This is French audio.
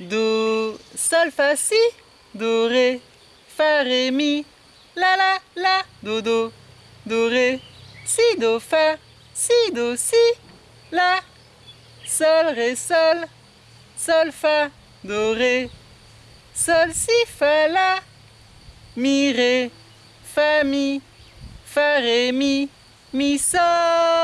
Do, sol, fa, si, do, ré, fa, ré, mi, la, la, la, do, do, do, ré, si, do, fa, si, do, si, la, sol, ré, sol, sol, fa, do, ré, sol, si, fa, la, mi, ré, fa, mi, fa, ré, mi, mi, sol.